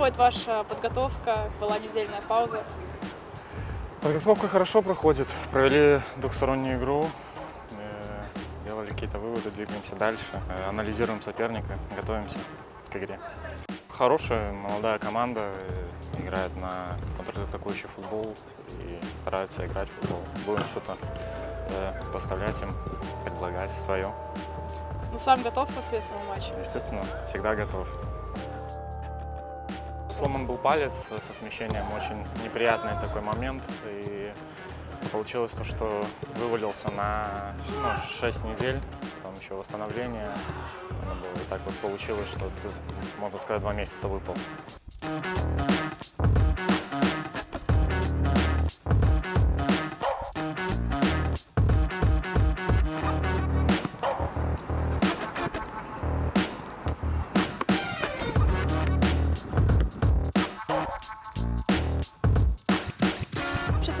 проходит ваша подготовка? Была недельная пауза. Подготовка хорошо проходит. Провели двухстороннюю игру, э, делали какие-то выводы, двигаемся дальше, э, анализируем соперника, готовимся к игре. Хорошая молодая команда, э, играет на контратакующий футбол и стараются играть в футбол. Будем что-то э, поставлять им, предлагать свое. Ну, сам готов к ответственному матчу? Естественно, всегда готов. Сломан был палец со смещением, очень неприятный такой момент. И получилось то, что вывалился на ну, 6 недель, там еще восстановление. И так вот получилось, что, можно сказать, два месяца выпал.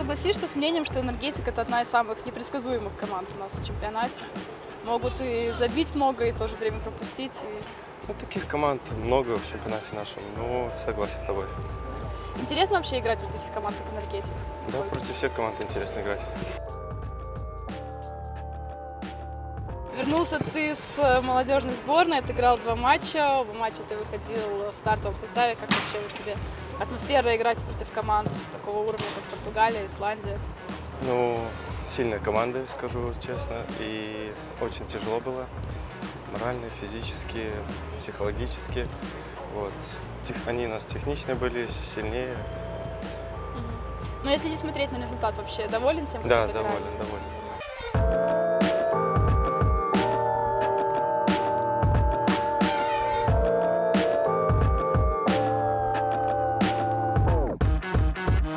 Согласишься с мнением, что «Энергетик» — это одна из самых непредсказуемых команд у нас в чемпионате? Могут и забить много, и в то же время пропустить. и- Ну, таких команд много в чемпионате нашем, но согласен с тобой. Интересно вообще играть против таких команд, как «Энергетик»? Да, против всех команд интересно играть. Вернулся ты с э, молодежной сборной, отыграл два матча, оба матча ты выходил в стартовом составе. Как вообще у тебя атмосфера играть против команд такого уровня, как Португалия, Исландия? Ну, сильная команда, скажу честно, и очень тяжело было. Морально, физически, психологически. Вот. Они у нас техничные были, сильнее. Но если не смотреть на результат, вообще доволен тем, как Да, доволен, доволен.